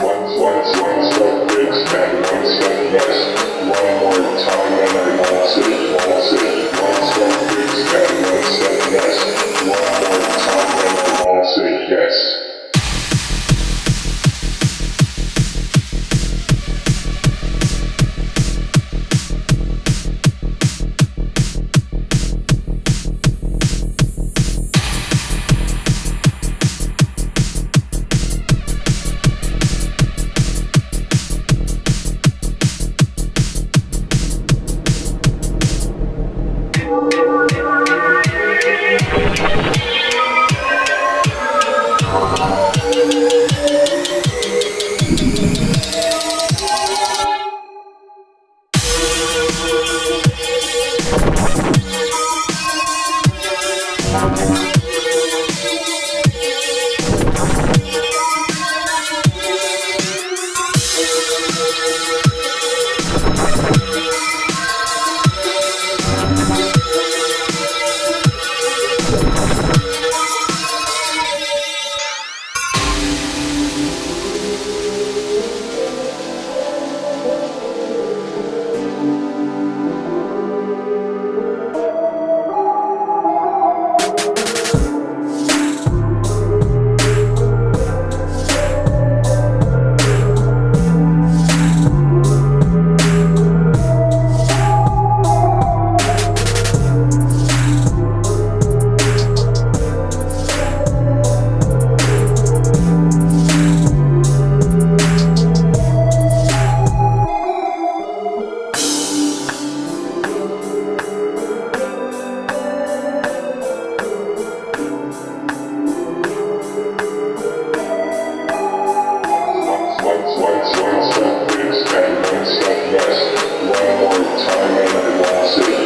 One more time and I want it, want it One, one step east and one step west. One more time and I lost it.